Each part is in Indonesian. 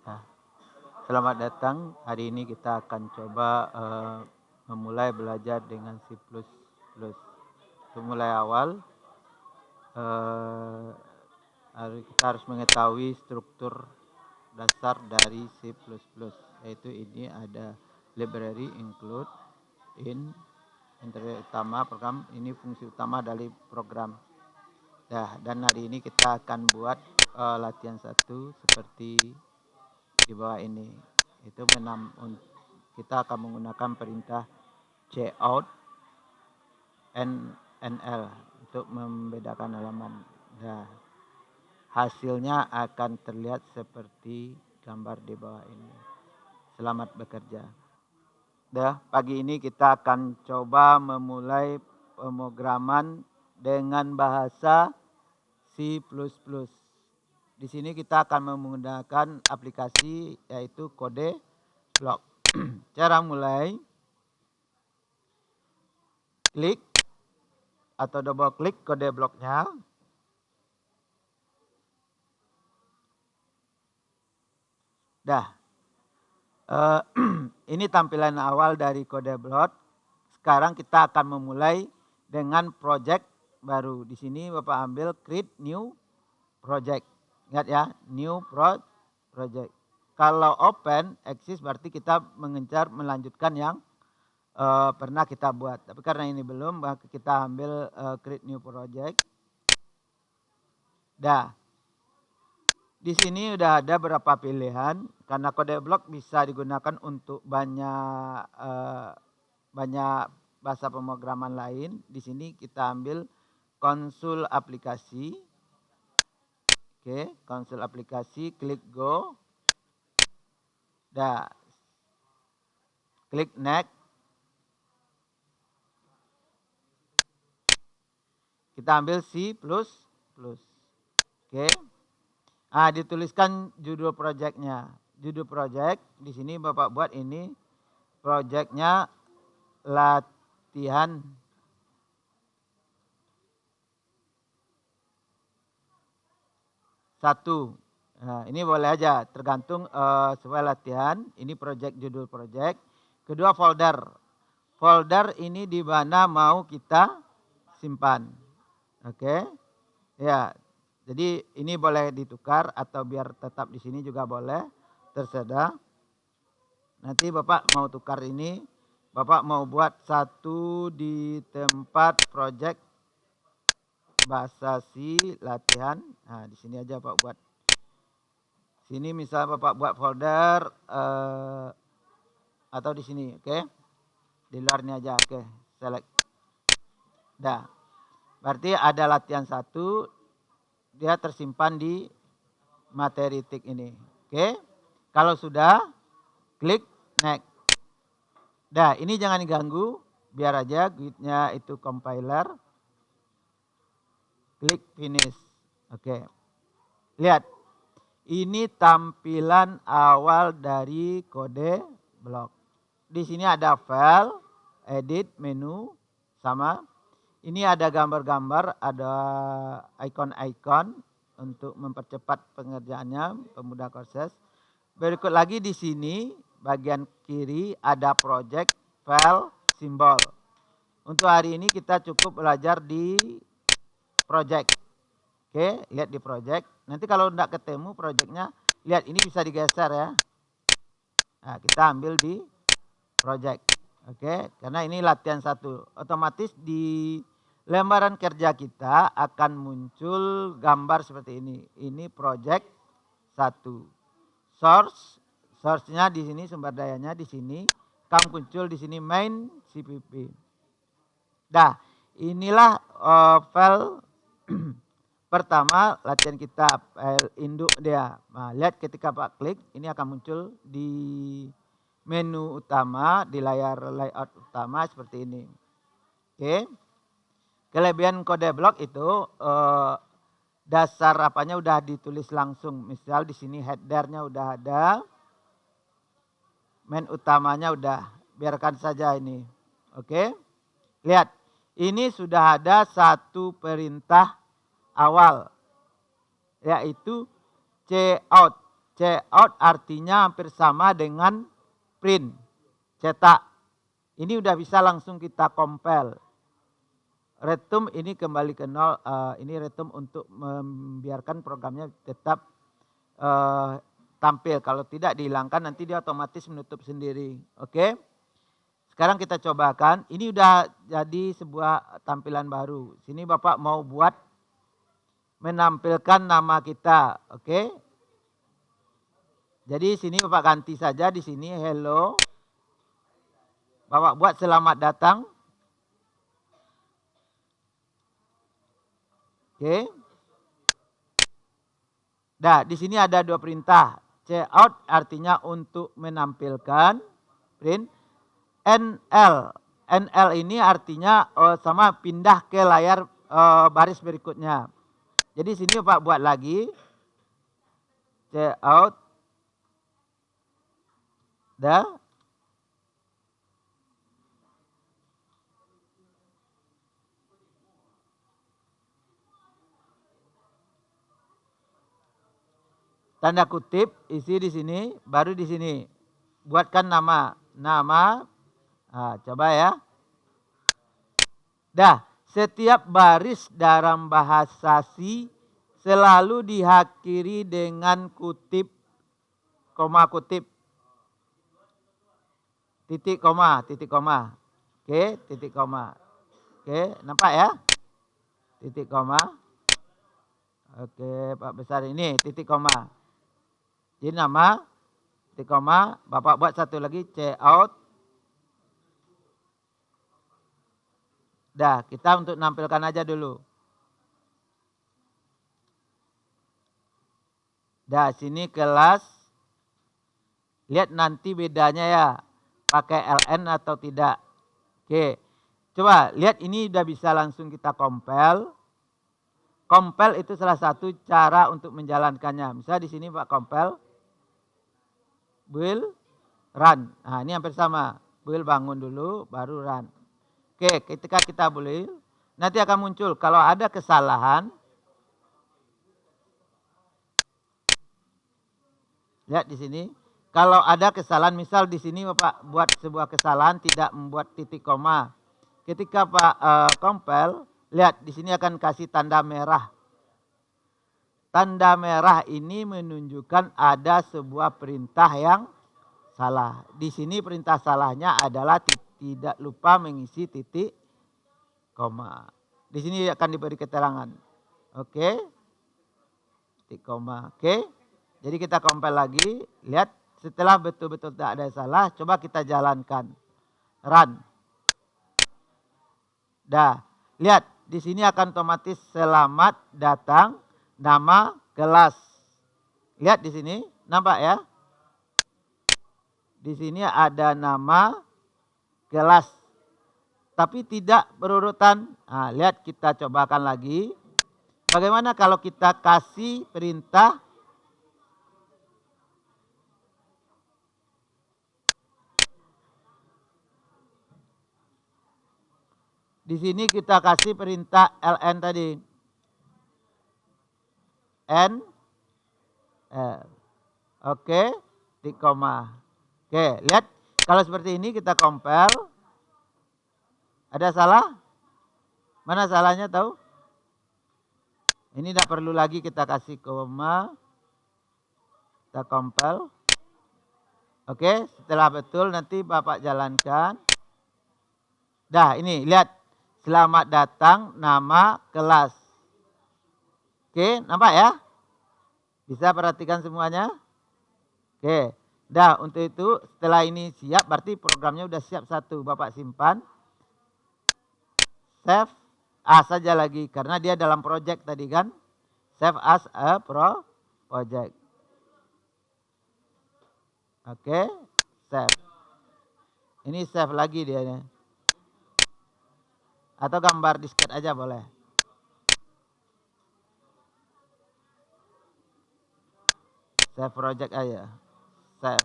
Ya. Selamat datang. Hari ini kita akan coba uh, memulai belajar dengan C++. Untuk mulai awal, uh, kita harus mengetahui struktur dasar dari C++. Yaitu ini ada library, include, in, interface utama, program. Ini fungsi utama dari program. Ya, dan hari ini kita akan buat uh, latihan satu seperti di bawah ini. Itu menam, kita akan menggunakan perintah cout nl untuk membedakan halaman. Nah, hasilnya akan terlihat seperti gambar di bawah ini. Selamat bekerja. Dah, pagi ini kita akan coba memulai pemrograman dengan bahasa C++. Di sini kita akan menggunakan aplikasi yaitu kode blok. Cara mulai klik atau double klik kode bloknya. Dah. Uh, ini tampilan awal dari kode blok. Sekarang kita akan memulai dengan project baru. Di sini Bapak ambil create new project. Ingat ya, new pro project. Kalau open, exist berarti kita mengejar melanjutkan yang uh, pernah kita buat. Tapi karena ini belum, kita ambil uh, create new project. Dah. Di sini udah ada beberapa pilihan karena kode blok bisa digunakan untuk banyak uh, banyak bahasa pemrograman lain. Di sini kita ambil konsul aplikasi. Oke, konsol aplikasi, klik go. Dah. Klik next. Kita ambil C++. Oke. Ah, dituliskan judul projectnya. Judul project di sini Bapak buat ini projectnya latihan satu. Nah, ini boleh aja tergantung uh, sesuai latihan. Ini project judul project. Kedua folder. Folder ini di mana mau kita simpan. Oke. Okay? Ya. Jadi ini boleh ditukar atau biar tetap di sini juga boleh. Tersedia. Nanti Bapak mau tukar ini. Bapak mau buat satu di tempat project bahasa si latihan. Nah, di sini aja Pak buat. Sini misal Bapak buat folder uh, atau di sini, oke? Okay? Di luarnya aja, oke. Okay. Select. Dah. Berarti ada latihan satu, dia tersimpan di materi tik ini. Oke? Okay? Kalau sudah, klik next. Dah, ini jangan diganggu, biar aja gitnya itu compiler klik finish. Oke. Lihat. Ini tampilan awal dari kode blok. Di sini ada file, edit, menu, sama. Ini ada gambar-gambar, ada icon-icon untuk mempercepat pengerjaannya, pemudah proses. Berikut lagi di sini bagian kiri ada project, file, simbol. Untuk hari ini kita cukup belajar di project. Oke, lihat di project. Nanti kalau tidak ketemu projectnya, lihat ini bisa digeser ya. Nah, kita ambil di project. Oke, karena ini latihan satu. Otomatis di lembaran kerja kita akan muncul gambar seperti ini. Ini project satu. Source, source-nya di sini sumber dayanya di sini. Akan muncul di sini main CPP. Dah, inilah uh, file Pertama latihan kita file induk dia. Nah, lihat ketika Pak klik ini akan muncul di menu utama di layar layout utama seperti ini. Oke. Kelebihan kode blok itu eh, dasar apanya udah ditulis langsung. Misal di sini headernya udah ada. Main utamanya udah. Biarkan saja ini. Oke. Lihat. Ini sudah ada satu perintah awal yaitu C out. C out artinya hampir sama dengan print, cetak. Ini udah bisa langsung kita compile. Retum ini kembali ke nol. Uh, ini retum untuk membiarkan programnya tetap uh, tampil. Kalau tidak dihilangkan nanti dia otomatis menutup sendiri. Oke. Okay? Sekarang kita cobakan. Ini udah jadi sebuah tampilan baru. Sini Bapak mau buat menampilkan nama kita. Oke. Okay? Jadi sini Bapak ganti saja di sini hello. Bapak buat selamat datang. Oke. Okay. Nah, di sini ada dua perintah. Cout artinya untuk menampilkan print. NL. NL ini artinya oh, sama pindah ke layar oh, baris berikutnya. Jadi sini Pak buat lagi. Cout. Dah. tanda kutip isi di sini baru di sini buatkan nama nama nah, coba ya dah setiap baris dalam bahasa si selalu diakhiri dengan kutip koma kutip. Titik koma titik koma. Oke titik koma. Oke nampak ya? Titik koma. Oke pak besar ini titik koma. Jadi nama, titik koma, Bapak buat satu lagi, C out. Dah, kita untuk nampilkan aja dulu. Dah, sini kelas. Lihat nanti bedanya ya. Pakai LN atau tidak. Oke. Coba lihat ini udah bisa langsung kita compile. Compile itu salah satu cara untuk menjalankannya. Misalnya di sini Pak compile will run. Nah ini hampir sama. Will bangun dulu baru run. Oke ketika kita will nanti akan muncul kalau ada kesalahan. Lihat di sini. Kalau ada kesalahan misal di sini Bapak buat sebuah kesalahan tidak membuat titik koma. Ketika Pak uh, compile lihat di sini akan kasih tanda merah. Tanda merah ini menunjukkan ada sebuah perintah yang salah. Di sini perintah salahnya adalah tidak lupa mengisi titik koma. Di sini akan diberi keterangan. Oke. Titik koma. Oke. Jadi kita compile lagi. Lihat setelah betul-betul tidak ada salah. Coba kita jalankan. Run. Dah. Lihat. Di sini akan otomatis selamat datang nama kelas. Lihat di sini, nampak ya? Di sini ada nama kelas. Tapi tidak berurutan. Nah, lihat kita cobakan lagi. Bagaimana kalau kita kasih perintah Di sini kita kasih perintah ln tadi. N L. Oke, di koma. Oke, lihat kalau seperti ini kita compare. Ada salah? Mana salahnya tahu? Ini tidak perlu lagi kita kasih koma. Kita compile. Oke, setelah betul nanti Bapak jalankan. Dah, ini lihat. Selamat datang nama kelas. Oke, nampak ya? Bisa perhatikan semuanya? Oke. Dah, untuk itu setelah ini siap berarti programnya udah siap satu. Bapak simpan. Save as saja lagi karena dia dalam project tadi kan. Save as a pro project. Oke, save. Ini save lagi dia. Atau gambar disket aja boleh. Save project aja. save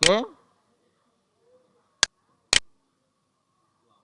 kiếm